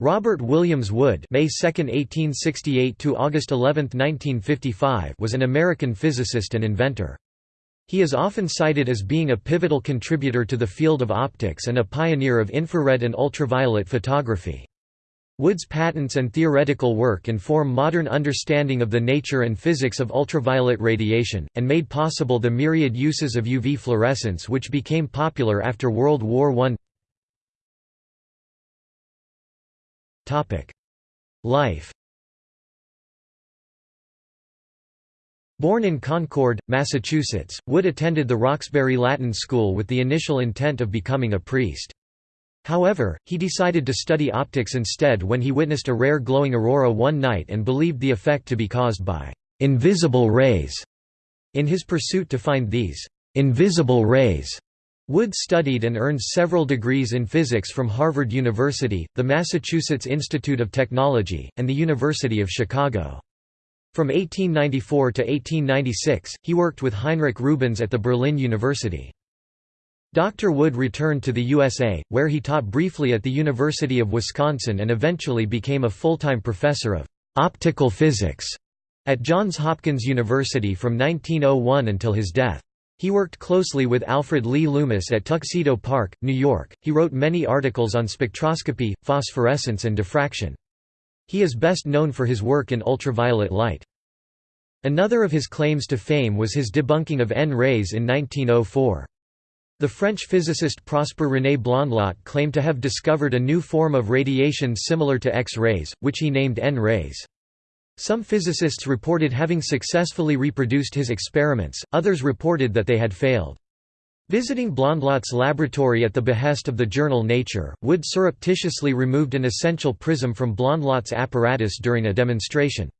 Robert Williams Wood May 2, 1868 to August 11, 1955 was an American physicist and inventor. He is often cited as being a pivotal contributor to the field of optics and a pioneer of infrared and ultraviolet photography. Wood's patents and theoretical work inform modern understanding of the nature and physics of ultraviolet radiation, and made possible the myriad uses of UV fluorescence which became popular after World War I. Life Born in Concord, Massachusetts, Wood attended the Roxbury Latin School with the initial intent of becoming a priest. However, he decided to study optics instead when he witnessed a rare glowing aurora one night and believed the effect to be caused by «invisible rays». In his pursuit to find these «invisible rays», Wood studied and earned several degrees in physics from Harvard University, the Massachusetts Institute of Technology, and the University of Chicago. From 1894 to 1896, he worked with Heinrich Rubens at the Berlin University. Dr. Wood returned to the USA, where he taught briefly at the University of Wisconsin and eventually became a full-time professor of optical physics at Johns Hopkins University from 1901 until his death. He worked closely with Alfred Lee Loomis at Tuxedo Park, New York. He wrote many articles on spectroscopy, phosphorescence, and diffraction. He is best known for his work in ultraviolet light. Another of his claims to fame was his debunking of N-rays in 1904. The French physicist Prosper René Blondlot claimed to have discovered a new form of radiation similar to X-rays, which he named N-rays. Some physicists reported having successfully reproduced his experiments, others reported that they had failed. Visiting Blondlot's laboratory at the behest of the journal Nature, Wood surreptitiously removed an essential prism from Blondlot's apparatus during a demonstration.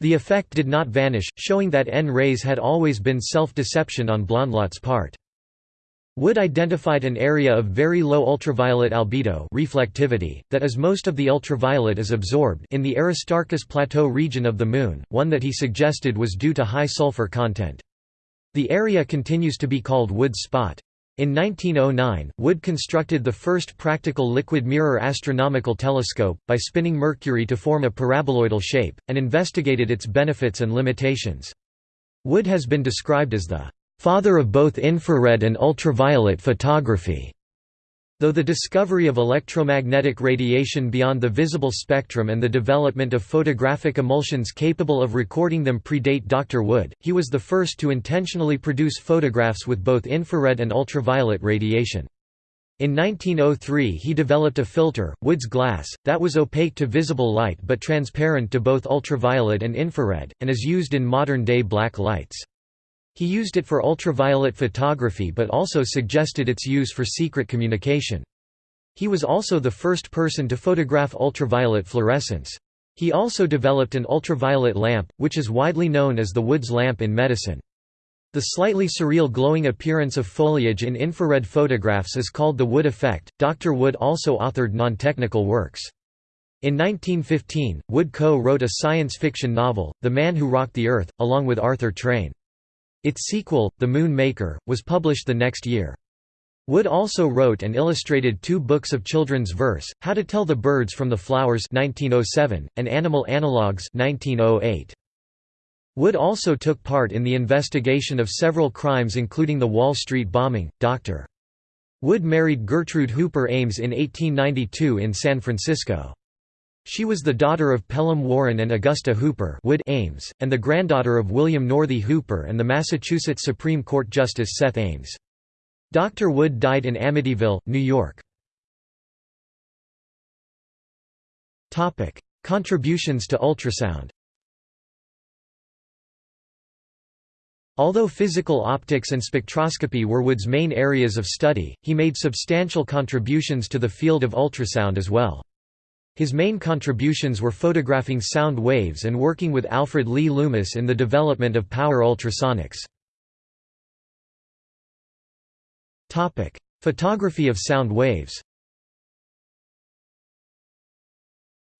The effect did not vanish, showing that N-rays had always been self-deception on Blondlot's part. Wood identified an area of very low ultraviolet albedo reflectivity, that as most of the ultraviolet is absorbed in the Aristarchus Plateau region of the Moon, one that he suggested was due to high sulfur content. The area continues to be called Wood's spot. In 1909, Wood constructed the first practical liquid mirror astronomical telescope, by spinning Mercury to form a paraboloidal shape, and investigated its benefits and limitations. Wood has been described as the father of both infrared and ultraviolet photography. Though the discovery of electromagnetic radiation beyond the visible spectrum and the development of photographic emulsions capable of recording them predate Dr. Wood, he was the first to intentionally produce photographs with both infrared and ultraviolet radiation. In 1903 he developed a filter, Wood's glass, that was opaque to visible light but transparent to both ultraviolet and infrared, and is used in modern-day black lights. He used it for ultraviolet photography but also suggested its use for secret communication. He was also the first person to photograph ultraviolet fluorescence. He also developed an ultraviolet lamp, which is widely known as the Woods lamp in medicine. The slightly surreal glowing appearance of foliage in infrared photographs is called the Wood effect. Dr. Wood also authored non-technical works. In 1915, Wood co-wrote a science fiction novel, The Man Who Rocked the Earth, along with Arthur Train. Its sequel, The Moon Maker, was published the next year. Wood also wrote and illustrated two books of children's verse, How to Tell the Birds from the Flowers 1907, and Animal Analogues 1908. Wood also took part in the investigation of several crimes including the Wall Street bombing. Dr. Wood married Gertrude Hooper Ames in 1892 in San Francisco. She was the daughter of Pelham Warren and Augusta Hooper Wood Ames, and the granddaughter of William Northey Hooper and the Massachusetts Supreme Court Justice Seth Ames. Dr. Wood died in Amityville, New York. Contributions to ultrasound Although physical optics and spectroscopy were Wood's main areas of study, he made substantial contributions to the field of ultrasound as well. His main contributions were photographing sound waves and working with Alfred Lee Loomis in the development of power ultrasonics. Photography of sound waves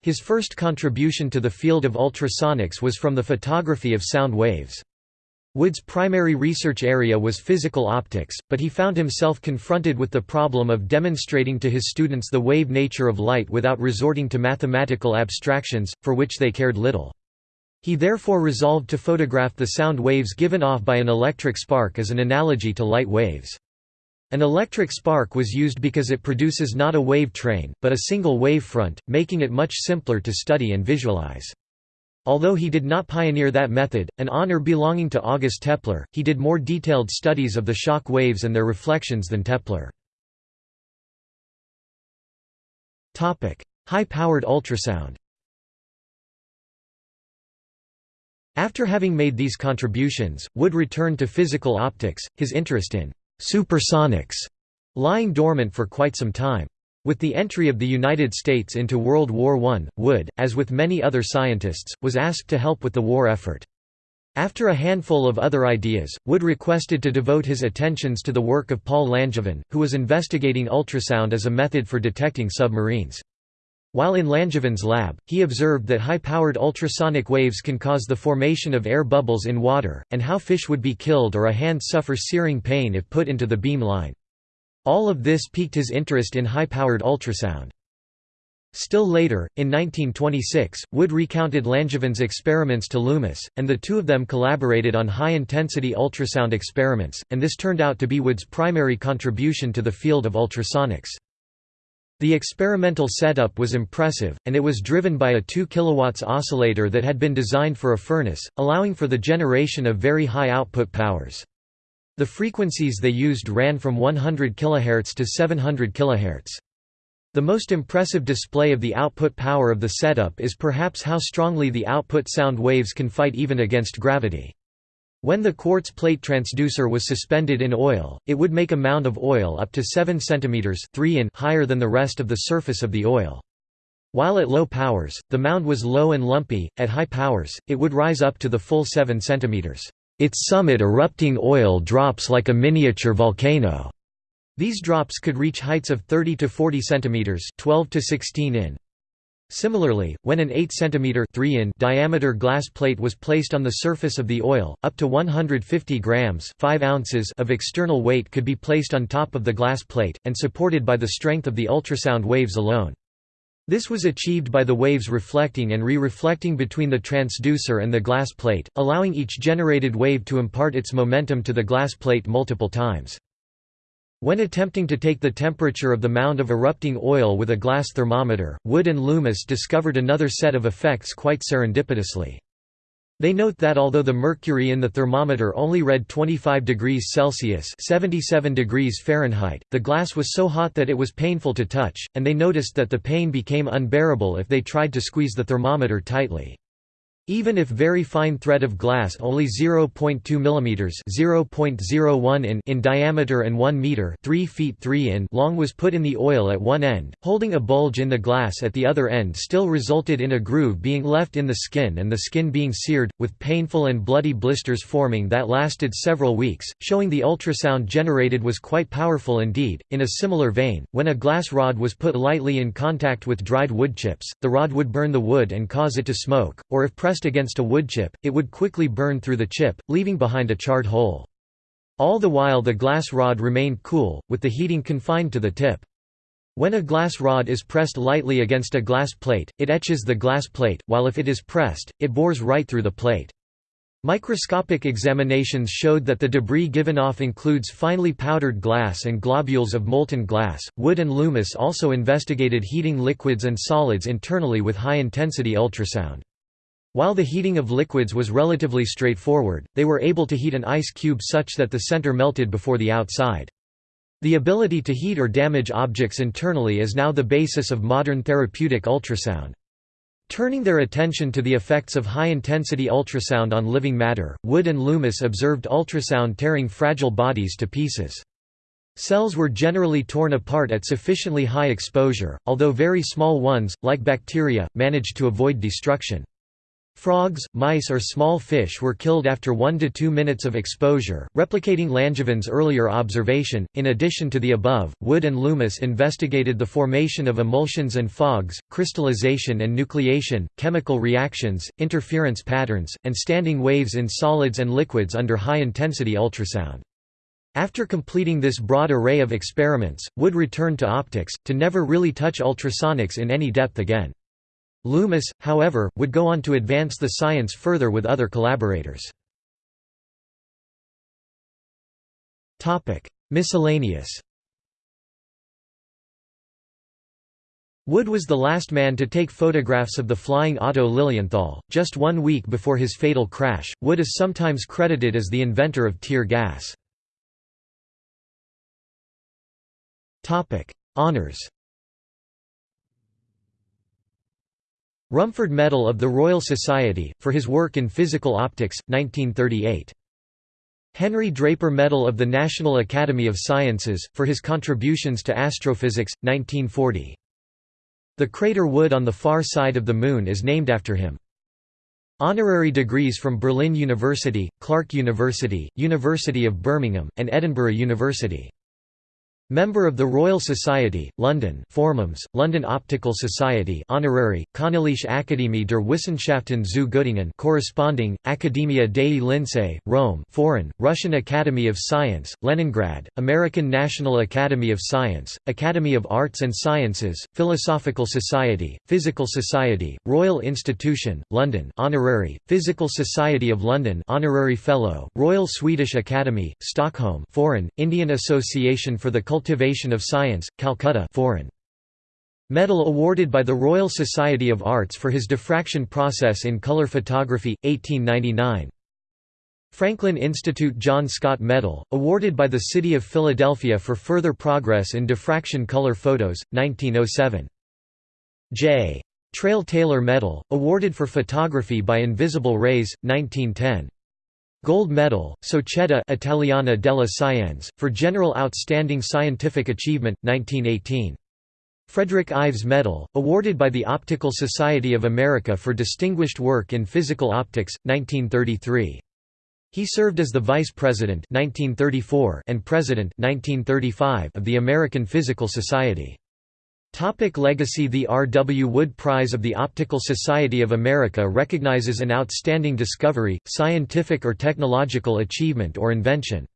His first contribution to the field of ultrasonics was from the photography of sound waves. Wood's primary research area was physical optics, but he found himself confronted with the problem of demonstrating to his students the wave nature of light without resorting to mathematical abstractions, for which they cared little. He therefore resolved to photograph the sound waves given off by an electric spark as an analogy to light waves. An electric spark was used because it produces not a wave train, but a single wave front, making it much simpler to study and visualize. Although he did not pioneer that method, an honor belonging to August Toepler, he did more detailed studies of the shock waves and their reflections than Toepler. High-powered ultrasound After having made these contributions, Wood returned to physical optics, his interest in «supersonics» lying dormant for quite some time. With the entry of the United States into World War I, Wood, as with many other scientists, was asked to help with the war effort. After a handful of other ideas, Wood requested to devote his attentions to the work of Paul Langevin, who was investigating ultrasound as a method for detecting submarines. While in Langevin's lab, he observed that high-powered ultrasonic waves can cause the formation of air bubbles in water, and how fish would be killed or a hand suffer searing pain if put into the beam line. All of this piqued his interest in high-powered ultrasound. Still later, in 1926, Wood recounted Langevin's experiments to Loomis, and the two of them collaborated on high-intensity ultrasound experiments, and this turned out to be Wood's primary contribution to the field of ultrasonics. The experimental setup was impressive, and it was driven by a 2 kW oscillator that had been designed for a furnace, allowing for the generation of very high output powers. The frequencies they used ran from 100 kHz to 700 kHz. The most impressive display of the output power of the setup is perhaps how strongly the output sound waves can fight even against gravity. When the quartz plate transducer was suspended in oil, it would make a mound of oil up to 7 cm 3 in higher than the rest of the surface of the oil. While at low powers, the mound was low and lumpy, at high powers, it would rise up to the full 7 cm. Its summit erupting oil drops like a miniature volcano. These drops could reach heights of 30 to 40 centimeters, 12 to 16 in. Similarly, when an 8 cm 3 in diameter glass plate was placed on the surface of the oil, up to 150 grams 5 ounces of external weight could be placed on top of the glass plate, and supported by the strength of the ultrasound waves alone. This was achieved by the waves reflecting and re-reflecting between the transducer and the glass plate, allowing each generated wave to impart its momentum to the glass plate multiple times. When attempting to take the temperature of the mound of erupting oil with a glass thermometer, Wood and Loomis discovered another set of effects quite serendipitously. They note that although the mercury in the thermometer only read 25 degrees Celsius 77 degrees Fahrenheit, the glass was so hot that it was painful to touch, and they noticed that the pain became unbearable if they tried to squeeze the thermometer tightly. Even if very fine thread of glass only 0.2 mm (0.01 in) in diameter and 1 meter (3 feet 3 in) long was put in the oil at one end, holding a bulge in the glass at the other end still resulted in a groove being left in the skin and the skin being seared, with painful and bloody blisters forming that lasted several weeks, showing the ultrasound generated was quite powerful indeed. In a similar vein, when a glass rod was put lightly in contact with dried wood chips, the rod would burn the wood and cause it to smoke, or if pressed pressed against a wood chip, it would quickly burn through the chip, leaving behind a charred hole. All the while the glass rod remained cool, with the heating confined to the tip. When a glass rod is pressed lightly against a glass plate, it etches the glass plate, while if it is pressed, it bores right through the plate. Microscopic examinations showed that the debris given off includes finely powdered glass and globules of molten glass. Wood and Loomis also investigated heating liquids and solids internally with high intensity ultrasound. While the heating of liquids was relatively straightforward, they were able to heat an ice cube such that the center melted before the outside. The ability to heat or damage objects internally is now the basis of modern therapeutic ultrasound. Turning their attention to the effects of high-intensity ultrasound on living matter, Wood and Loomis observed ultrasound tearing fragile bodies to pieces. Cells were generally torn apart at sufficiently high exposure, although very small ones, like bacteria, managed to avoid destruction. Frogs, mice or small fish were killed after 1 to 2 minutes of exposure, replicating Langevin's earlier observation. In addition to the above, Wood and Loomis investigated the formation of emulsions and fogs, crystallization and nucleation, chemical reactions, interference patterns, and standing waves in solids and liquids under high-intensity ultrasound. After completing this broad array of experiments, Wood returned to optics, to never really touch ultrasonics in any depth again. Loomis, however, would go on to advance the science further with other collaborators. Miscellaneous Wood was the last man to take photographs of the flying Otto Lilienthal, just one week before his fatal crash. Wood is sometimes credited as the inventor of tear gas. Honours Rumford Medal of the Royal Society, for his work in physical optics, 1938. Henry Draper Medal of the National Academy of Sciences, for his contributions to astrophysics, 1940. The crater Wood on the far side of the Moon is named after him. Honorary degrees from Berlin University, Clark University, University of Birmingham, and Edinburgh University. Member of the Royal Society, London Formums, London Optical Society Honorary, Königliche Akademie der Wissenschaften zu Göttingen corresponding, Accademia dei Lincei, Rome Foreign, Russian Academy of Science, Leningrad, American National Academy of Science, Academy of Arts and Sciences, Philosophical Society, Physical Society, Royal Institution, London Honorary, Physical Society of London Honorary Fellow, Royal Swedish Academy, Stockholm Foreign, Indian Association for the Cultivation of Science, Calcutta foreign. Medal awarded by the Royal Society of Arts for his diffraction process in color photography, 1899. Franklin Institute John Scott Medal, awarded by the City of Philadelphia for further progress in diffraction color photos, 1907. J. Traill Taylor Medal, awarded for photography by invisible rays, 1910. Gold Medal, Società Italiana della Scienze, for general outstanding scientific achievement, 1918. Frederick Ives Medal, awarded by the Optical Society of America for distinguished work in physical optics, 1933. He served as the Vice President 1934 and President 1935 of the American Physical Society. Topic legacy The R. W. Wood Prize of the Optical Society of America recognizes an outstanding discovery, scientific or technological achievement or invention.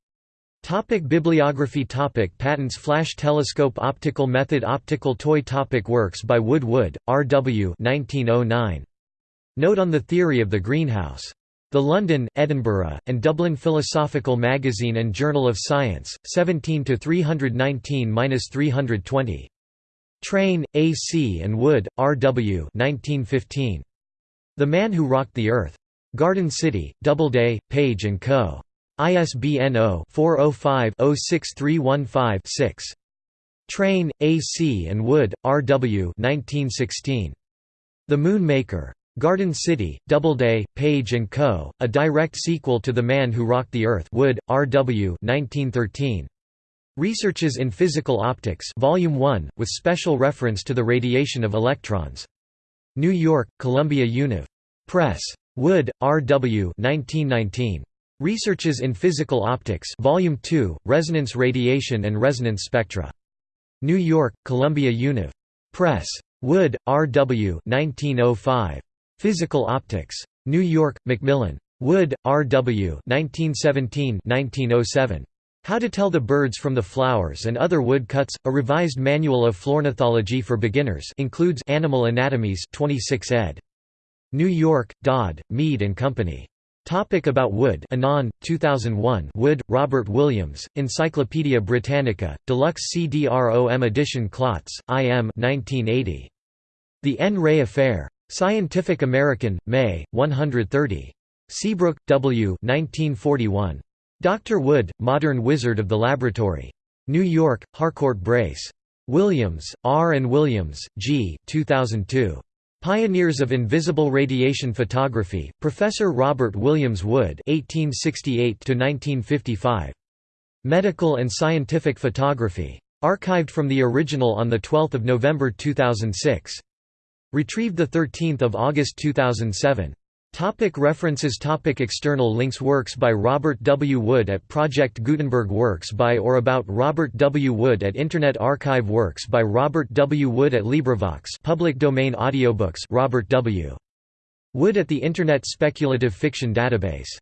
Topic bibliography topic Patents Flash telescope Optical method Optical toy topic Works by Wood Wood, R. W. 1909. Note on the theory of the greenhouse. The London, Edinburgh, and Dublin Philosophical Magazine and Journal of Science, 17 319–320. Train, A. C. and Wood, R. W. 1915. The Man Who Rocked the Earth. Garden City, Doubleday, Page & Co. ISBN 0-405-06315-6. Train, A. C. and Wood, R. W. 1916. The Moon Maker. Garden City, Doubleday, Page & Co., a direct sequel to The Man Who Rocked the Earth Wood, R. W. 1913. Researches in Physical Optics Volume 1, with special reference to the radiation of electrons. New York, Columbia Univ. Press. Wood, R. W. 1919. Researches in Physical Optics Volume 2, Resonance Radiation and Resonance Spectra. New York, Columbia Univ. Press. Wood, R. W. 1905. Physical Optics. New York, Macmillan. Wood, R. W. 1917 1907. How to Tell the Birds from the Flowers and Other Woodcuts, a revised manual of flornithology for beginners includes Animal Anatomies 26 ed. New York, Dodd, Mead and Company. Topic about Wood Anon, 2001 Wood, Robert Williams, Encyclopædia Britannica, Deluxe CD-ROM edition Klotz, IM 1980. The N. Ray Affair. Scientific American, May, 130. Seabrook, W. 1941. Dr. Wood, Modern Wizard of the Laboratory. New York, Harcourt Brace. Williams, R. and Williams, G. 2002. Pioneers of Invisible Radiation Photography, Professor Robert Williams Wood (1868–1955). Medical and Scientific Photography. Archived from the original on 12 November 2006. Retrieved 13 August 2007. Topic references Topic External links Works by Robert W. Wood at Project Gutenberg Works by or about Robert W. Wood at Internet Archive Works by Robert W. Wood at LibriVox public domain audiobooks Robert W. Wood at the Internet Speculative Fiction Database